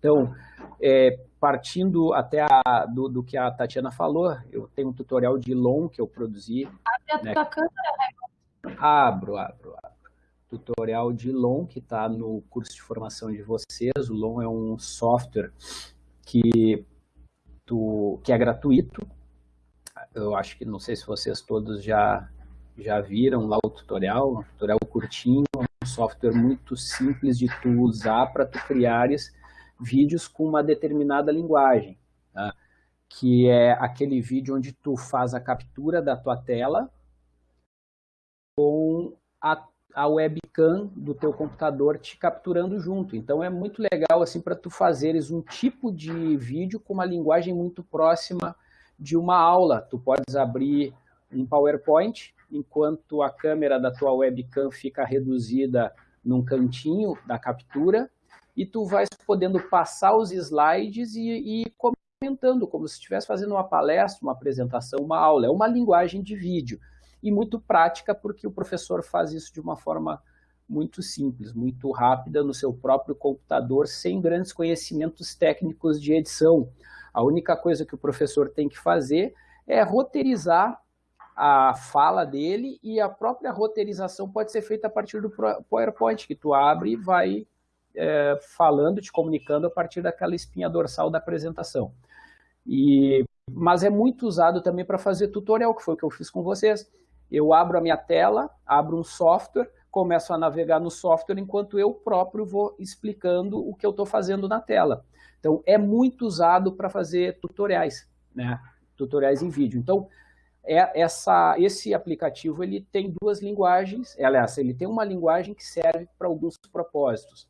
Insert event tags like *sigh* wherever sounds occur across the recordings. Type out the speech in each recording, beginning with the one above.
Então, é, partindo até a, do, do, que a Tatiana falou, eu tenho um tutorial de LOM que eu produzi. Abre a né? tua câmera, Abro, abro, abro. Tutorial de LOM que está no curso de formação de vocês. O LOM é um software que, tu, que é gratuito. Eu acho que, não sei se vocês todos já, já viram lá o tutorial, um tutorial curtinho, um software muito simples de tu usar para tu criares vídeos com uma determinada linguagem, tá? que é aquele vídeo onde tu faz a captura da tua tela com a, a webcam do teu computador te capturando junto. Então é muito legal assim para tu fazeres um tipo de vídeo com uma linguagem muito próxima de uma aula. Tu podes abrir um PowerPoint enquanto a câmera da tua webcam fica reduzida num cantinho da captura e tu vais podendo passar os slides e, e comentando, como se estivesse fazendo uma palestra, uma apresentação, uma aula. É uma linguagem de vídeo e muito prática, porque o professor faz isso de uma forma muito simples, muito rápida no seu próprio computador, sem grandes conhecimentos técnicos de edição. A única coisa que o professor tem que fazer é roteirizar a fala dele e a própria roteirização pode ser feita a partir do PowerPoint, que tu abre e vai é, falando, te comunicando a partir daquela espinha dorsal da apresentação. E, mas é muito usado também para fazer tutorial, que foi o que eu fiz com vocês. Eu abro a minha tela, abro um software, começo a navegar no software enquanto eu próprio vou explicando o que eu estou fazendo na tela. Então, é muito usado para fazer tutoriais, né? tutoriais em vídeo. Então, é essa, esse aplicativo ele tem duas linguagens, aliás, ele tem uma linguagem que serve para alguns propósitos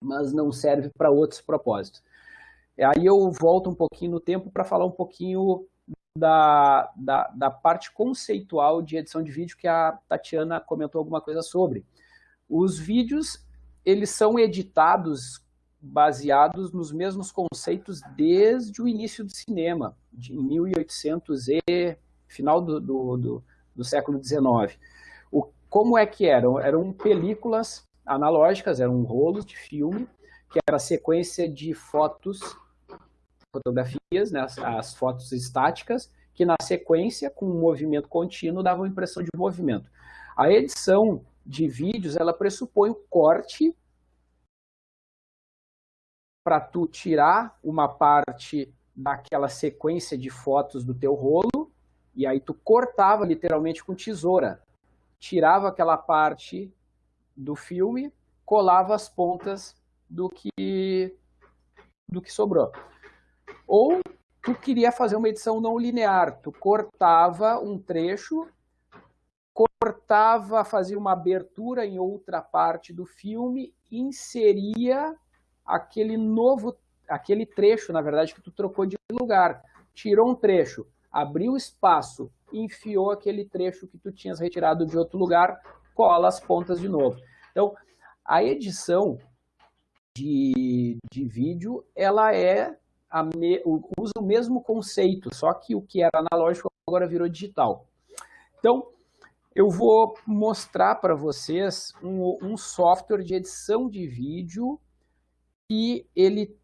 mas não serve para outros propósitos. Aí eu volto um pouquinho no tempo para falar um pouquinho da, da, da, parte conceitual de edição de vídeo que a Tatiana comentou alguma coisa sobre. Os vídeos, eles são editados baseados nos mesmos conceitos desde o início do cinema, de 1800 e final do, do, do, do século XIX. O, como é que eram? Eram películas analógicas, eram rolos de filme, que era a sequência de fotos, fotografias, né, as, as fotos estáticas, que na sequência, com um movimento contínuo, davam impressão de movimento. A edição de vídeos, ela pressupõe o corte para tu tirar uma parte daquela sequência de fotos do teu rolo, e aí tu cortava literalmente com tesoura. Tirava aquela parte do filme, colava as pontas do que, do que sobrou. Ou tu queria fazer uma edição não linear, tu cortava um trecho, cortava, fazia uma abertura em outra parte do filme, inseria aquele novo, aquele trecho, na verdade, que tu trocou de lugar. Tirou um trecho, abriu espaço, enfiou aquele trecho que tu tinhas retirado de outro lugar, cola as pontas de novo. Então, a edição de, de vídeo, ela é me, usa o mesmo conceito, só que o que era analógico agora virou digital. Então, eu vou mostrar para vocês um, um, software de edição de vídeo que ele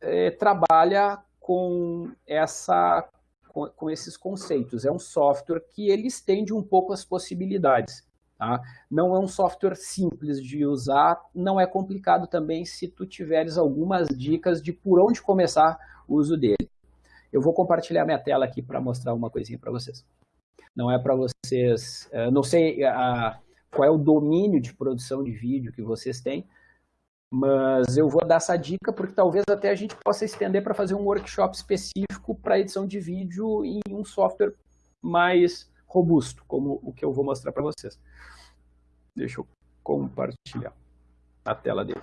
é, trabalha com, essa, com, com, esses conceitos. É um software que ele estende um pouco as possibilidades. Tá? Não é um software simples de usar, não é complicado também se tu tiveres algumas dicas de por onde começar o uso dele. Eu vou compartilhar minha tela aqui para mostrar uma coisinha para vocês. Não é para vocês, eh, não sei a, qual é o domínio de produção de vídeo que vocês têm, mas eu vou dar essa dica porque talvez até a gente possa estender para fazer um workshop específico para edição de vídeo em um software mais robusto, como o que eu vou mostrar para vocês. Deixa eu compartilhar a tela dele.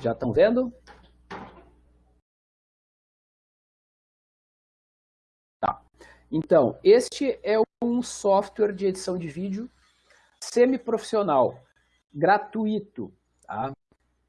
Já estão vendo? Então, este é um software de edição de vídeo semiprofissional, gratuito. Tá?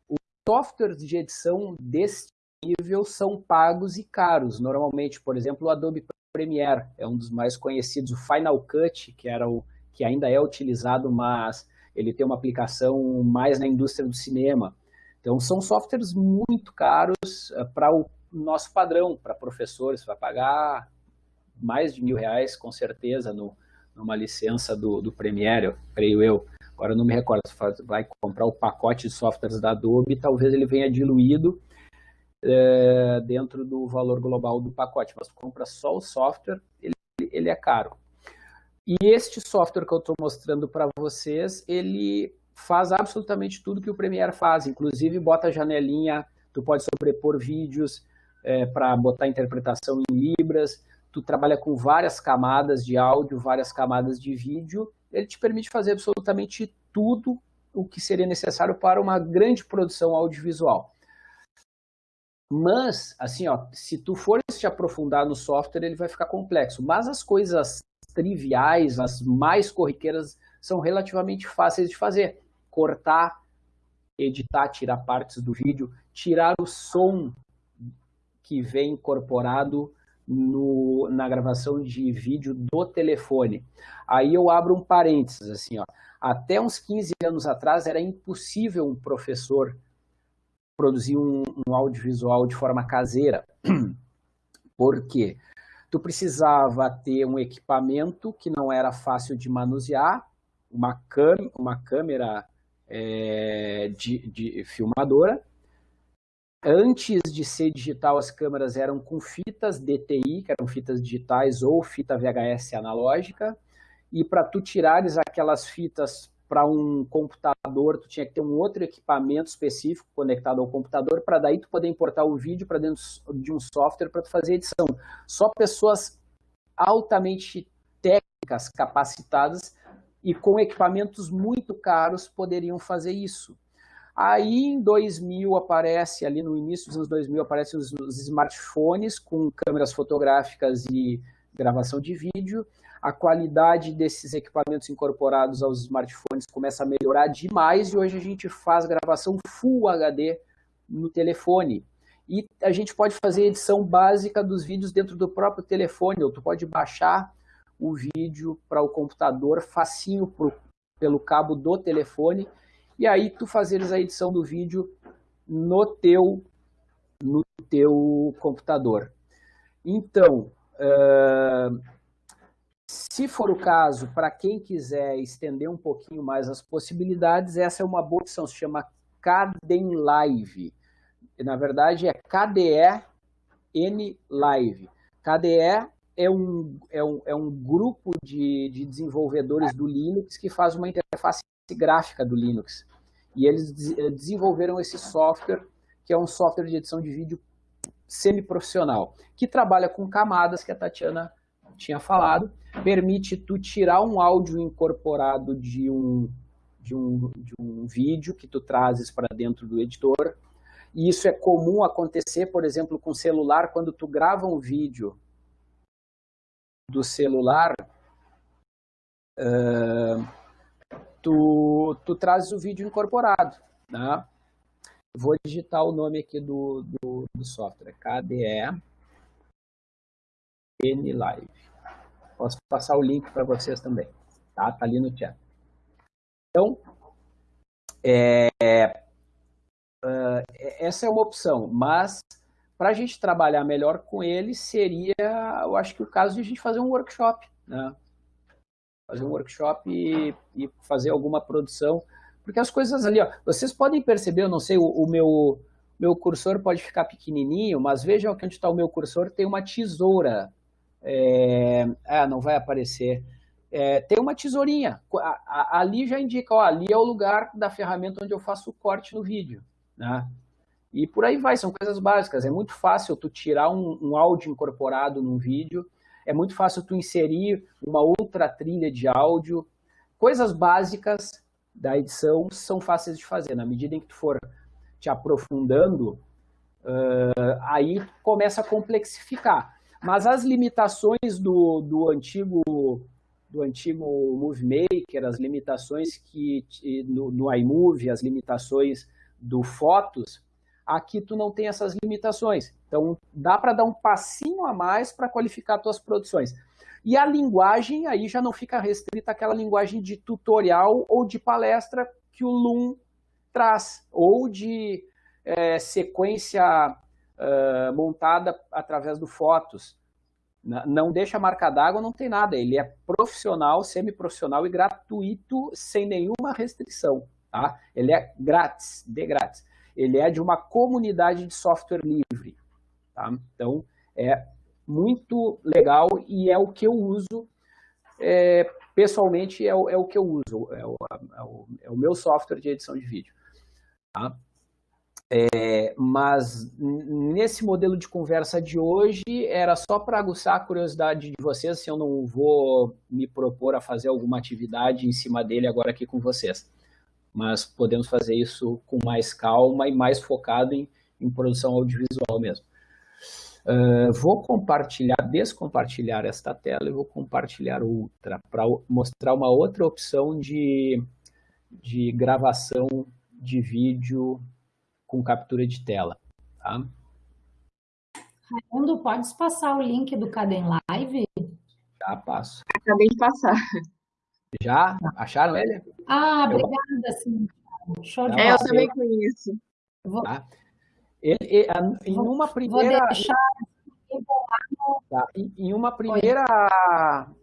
Os softwares de edição desse nível são pagos e caros. Normalmente, por exemplo, o Adobe Premiere é um dos mais conhecidos. O Final Cut, que, era o, que ainda é utilizado, mas ele tem uma aplicação mais na indústria do cinema. Então, são softwares muito caros uh, para o nosso padrão, para professores, vai pagar mais de mil reais, com certeza, no, numa licença do, do Premiere, creio eu. Agora, não me recordo, você vai comprar o pacote de softwares da Adobe, talvez ele venha diluído é, dentro do valor global do pacote, mas compra só o software, ele, ele é caro. E este software que eu estou mostrando para vocês, ele faz absolutamente tudo que o Premiere faz, inclusive bota janelinha, tu pode sobrepor vídeos é, para botar interpretação em libras, tu trabalha com várias camadas de áudio, várias camadas de vídeo, ele te permite fazer absolutamente tudo o que seria necessário para uma grande produção audiovisual. Mas, assim, ó, se tu for te aprofundar no software, ele vai ficar complexo. Mas as coisas triviais, as mais corriqueiras, são relativamente fáceis de fazer. Cortar, editar, tirar partes do vídeo, tirar o som que vem incorporado no, na gravação de vídeo do telefone. Aí eu abro um parênteses, assim, ó. Até uns 15 anos atrás era impossível um professor produzir um, um audiovisual de forma caseira. *clears throat* Por quê? Tu precisava ter um equipamento que não era fácil de manusear, uma, uma câmera é, de, de filmadora. Antes de ser digital, as câmeras eram com fitas DTI, que eram fitas digitais, ou fita VHS analógica. E para tu tirares aquelas fitas para um computador, tu tinha que ter um outro equipamento específico conectado ao computador, para daí tu poder importar o vídeo para dentro de um software para tu fazer edição. Só pessoas altamente técnicas, capacitadas e com equipamentos muito caros poderiam fazer isso. Aí em 2000 aparece, ali no início dos anos 2000, aparecem os, os smartphones com câmeras fotográficas e gravação de vídeo, a qualidade desses equipamentos incorporados aos smartphones começa a melhorar demais e hoje a gente faz gravação Full HD no telefone. E a gente pode fazer edição básica dos vídeos dentro do próprio telefone, ou tu pode baixar o vídeo para o computador facinho pro, pelo cabo do telefone e aí tu fazeres a edição do vídeo no teu, no teu computador. Então, uh, se for o caso, para quem quiser estender um pouquinho mais as possibilidades, essa é uma boa opção, se chama Caden Live. Na verdade, é KDE N Live. KDE é um, é um, é um grupo de, de desenvolvedores do Linux que faz uma interface gráfica do Linux. E eles desenvolveram esse software, que é um software de edição de vídeo semi-profissional, que trabalha com camadas que a Tatiana tinha falado, permite tu tirar um áudio incorporado de um, de um, de um vídeo que tu trazes para dentro do editor. E isso é comum acontecer, por exemplo, com celular, quando tu grava um vídeo do celular, uh, tu, tu trazes o vídeo incorporado. Né? Vou digitar o nome aqui do, do, do software, KDE N-Live. Posso passar o link para vocês também, tá? Tá ali no chat. Então, é, uh, essa é uma opção, mas para a gente trabalhar melhor com ele seria, eu acho que o caso de a gente fazer um workshop, né? Fazer um workshop e, e fazer alguma produção, porque as coisas ali, ó, vocês podem perceber, eu não sei, o, o meu meu cursor pode ficar pequenininho, mas vejam que onde está o meu cursor tem uma tesoura é, ah, não vai aparecer. É, tem uma tesourinha. A, a, ali já indica, ó, ali é o lugar da ferramenta onde eu faço o corte no vídeo. Né? E por aí vai, são coisas básicas. É muito fácil tu tirar um, um áudio incorporado num vídeo, é muito fácil tu inserir uma outra trilha de áudio. Coisas básicas da edição são fáceis de fazer. Na medida em que tu for te aprofundando, uh, aí começa a complexificar. Mas as limitações do, do antigo do antigo Movie Maker, as limitações que no, no iMovie, as limitações do Fotos, aqui tu não tem essas limitações. Então, dá para dar um passinho a mais para qualificar tuas produções. E a linguagem aí já não fica restrita àquela linguagem de tutorial ou de palestra que o Loom traz, ou de é, sequência montada através do Fotos. Não deixa marca d'água, não tem nada. Ele é profissional, semi-profissional e gratuito, sem nenhuma restrição. Tá? Ele é grátis, de grátis. Ele é de uma comunidade de software livre. Tá? Então, é muito legal e é o que eu uso, é, pessoalmente é o, é o que eu uso, é o, é o, é o meu software de edição de vídeo. Tá? É, mas nesse modelo de conversa de hoje, era só para aguçar a curiosidade de vocês, se eu não vou me propor a fazer alguma atividade em cima dele agora aqui com vocês. Mas podemos fazer isso com mais calma e mais focado em, em produção audiovisual mesmo. Uh, vou compartilhar, descompartilhar esta tela e vou compartilhar outra, para mostrar uma outra opção de, de gravação de vídeo com captura de tela. Tá? Raimundo, podes passar o link do Cadem Live? Já passo. Acabei de passar. Já? Acharam ele? Ah, obrigada, sim. Show de é, eu também conheço. Vou... Tá? Ele, em uma primeira... Vou deixar... Tá. Em uma primeira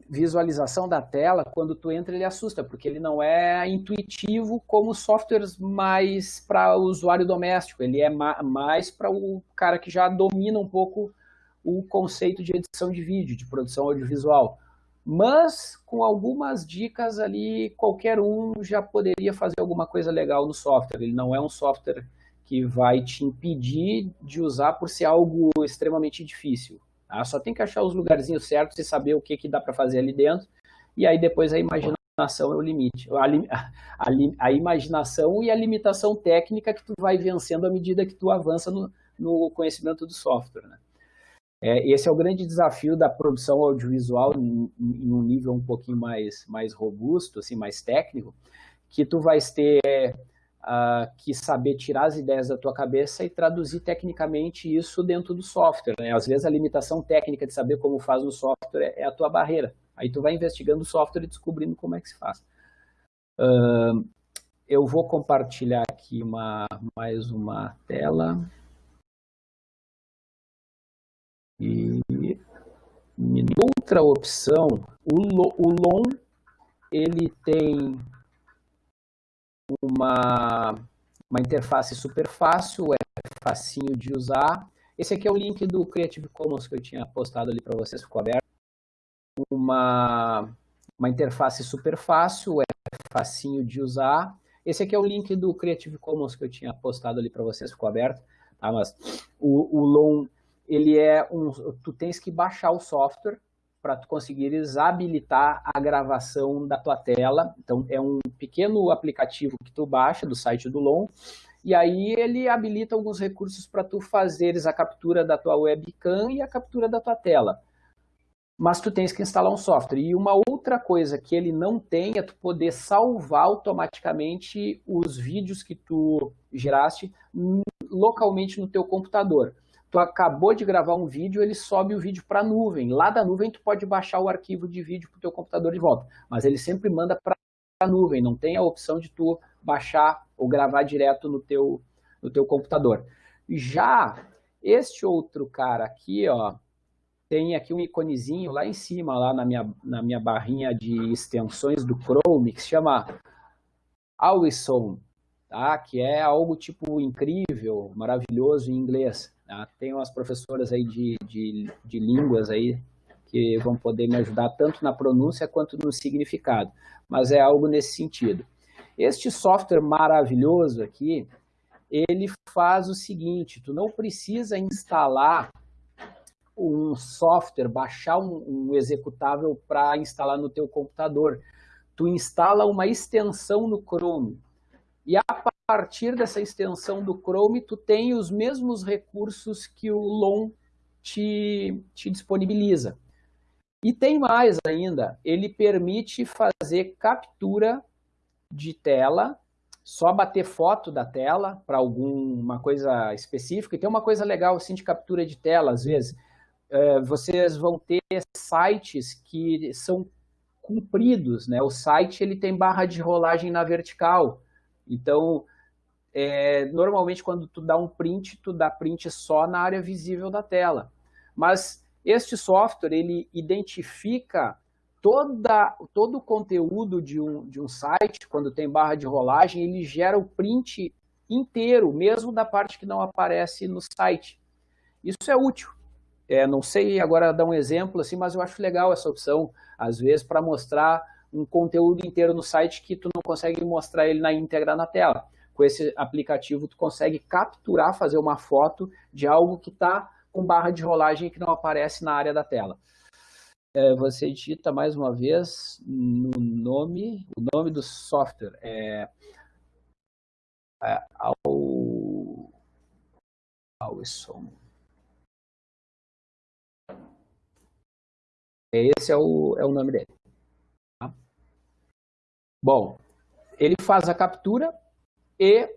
visualização da tela, quando tu entra, ele assusta, porque ele não é intuitivo como softwares mais para o usuário doméstico. Ele é mais para o cara que já domina um pouco o conceito de edição de vídeo, de produção audiovisual. Mas, com algumas dicas ali, qualquer um já poderia fazer alguma coisa legal no software. Ele não é um software que vai te impedir de usar por ser algo extremamente difícil. Tá? Só tem que achar os lugarzinhos certos e saber o que, que dá para fazer ali dentro. E aí depois a imaginação é o limite. A, *laughs* a, a, imaginação e a limitação técnica que tu vai vencendo à medida que tu avança no, no conhecimento do software. Né? É, esse é o grande desafio da produção audiovisual em, em, um nível um pouquinho mais, mais robusto, assim, mais técnico, que tu vais ter uh, que saber tirar as ideias da tua cabeça e traduzir tecnicamente isso dentro do software. Né? Às vezes a limitação técnica de saber como faz no software é a tua barreira. Aí tu vai investigando o software e descobrindo como é que se faz. Uh, eu vou compartilhar aqui uma, mais uma tela. E outra opção, o, o LON, ele tem uma, uma interface super fácil, é facinho de usar. Esse aqui é o link do Creative Commons que eu tinha postado ali para vocês, ficou aberto. Uma, uma interface super fácil, é facinho de usar. Esse aqui é o link do Creative Commons que eu tinha postado ali para vocês, ficou aberto. Tá? Mas o, o Long, ele é um... Tu tens que baixar o software, para tu conseguires habilitar a gravação da tua tela. Então, é um pequeno aplicativo que tu baixa do site do LON, e aí ele habilita alguns recursos para tu fazeres a captura da tua webcam e a captura da tua tela. Mas tu tens que instalar um software. E uma outra coisa que ele não tem é tu poder salvar automaticamente os vídeos que tu geraste localmente no teu computador tu acabou de gravar um vídeo, ele sobe o vídeo para a nuvem. Lá da nuvem tu pode baixar o arquivo de vídeo para o teu computador de volta, mas ele sempre manda para a nuvem, não tem a opção de tu baixar ou gravar direto no teu, no teu computador. Já este outro cara aqui, ó, tem aqui um iconezinho lá em cima, lá na minha, na minha barrinha de extensões do Chrome, que se chama Always tá? que é algo tipo incrível, maravilhoso em inglês. Tá? Tem umas professoras aí de, de, de línguas aí que vão poder me ajudar tanto na pronúncia quanto no significado, mas é algo nesse sentido. Este software maravilhoso aqui, ele faz o seguinte, tu não precisa instalar um software, baixar um, um executável para instalar no teu computador. Tu instala uma extensão no Chrome. E a partir dessa extensão do Chrome, tu tem os mesmos recursos que o LON te, te disponibiliza. E tem mais ainda, ele permite fazer captura de tela, só bater foto da tela para alguma coisa específica. E tem uma coisa legal assim de captura de tela, às vezes, é, vocês vão ter sites que são compridos, né? O site ele tem barra de rolagem na vertical, então é, normalmente quando tu dá um print, tu dá print só na área visível da tela. Mas este software, ele identifica toda, todo o conteúdo de um, de um site, quando tem barra de rolagem, ele gera o print inteiro, mesmo da parte que não aparece no site. Isso é útil. É, não sei agora dar um exemplo, assim, mas eu acho legal essa opção, às vezes, para mostrar um conteúdo inteiro no site que tu não consegue mostrar ele na íntegra na tela. Com esse aplicativo, tu consegue capturar, fazer uma foto de algo que está com barra de rolagem que não aparece na área da tela. É, você digita mais uma vez no nome, o nome do software é, é ao, Alison. Esse é o, é o nome dele. Tá? Bom, ele faz a captura e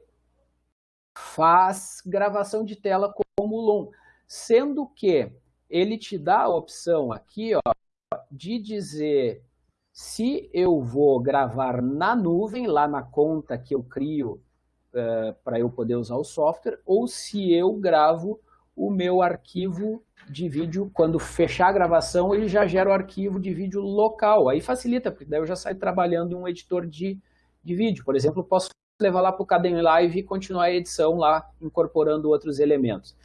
faz gravação de tela como LOM sendo que ele te dá a opção aqui ó, de dizer se eu vou gravar na nuvem, lá na conta que eu crio uh, para eu poder usar o software, ou se eu gravo o meu arquivo de vídeo, quando fechar a gravação, ele já gera o arquivo de vídeo local. Aí facilita, porque daí eu já saio trabalhando em um editor de, de vídeo. Por exemplo, posso levar lá para o Caden Live e continuar a edição lá, incorporando outros elementos.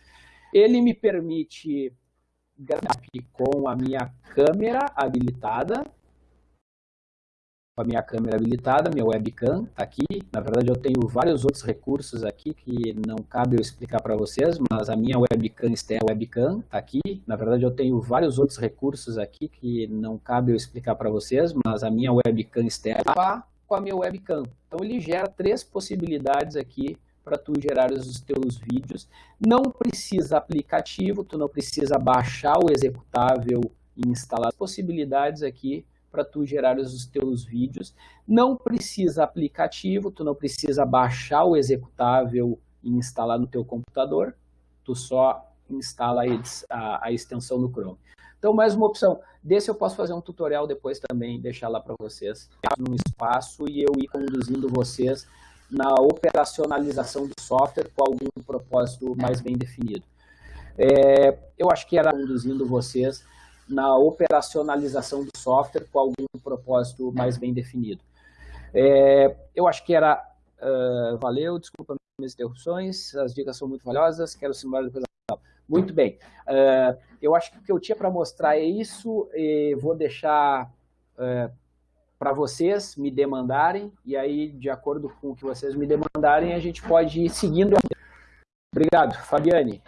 Ele me permite gravar com a minha câmera habilitada, com a minha câmera habilitada, minha webcam está aqui. Na verdade, eu tenho vários outros recursos aqui que não cabe eu explicar para vocês, mas a minha webcam externa webcam está aqui. Na verdade, eu tenho vários outros recursos aqui que não cabe eu explicar para vocês, mas a minha webcam está com a minha webcam. Então, ele gera três possibilidades aqui para tu gerar os teus vídeos. Não precisa aplicativo, tu não precisa baixar o executável e instalar possibilidades aqui para tu gerar os teus vídeos. Não precisa aplicativo, tu não precisa baixar o executável e instalar no teu computador, tu só instala a, a extensão no Chrome. Então, mais uma opção. Desse eu posso fazer um tutorial depois também, deixar lá para vocês, num espaço, e eu ir conduzindo vocês na operacionalização do software com algum propósito mais bem definido. É, eu acho que era conduzindo vocês na operacionalização do software com algum propósito mais bem definido. É, eu acho que era... Uh, valeu, desculpa minhas interrupções, as dicas são muito valiosas, quero simular depois muito bem. Uh, eu acho que o que eu tinha para mostrar é isso. vou deixar uh, para vocês me demandarem, e aí, de acordo com o que vocês me demandarem, a gente pode ir seguindo. Obrigado, Fabiane.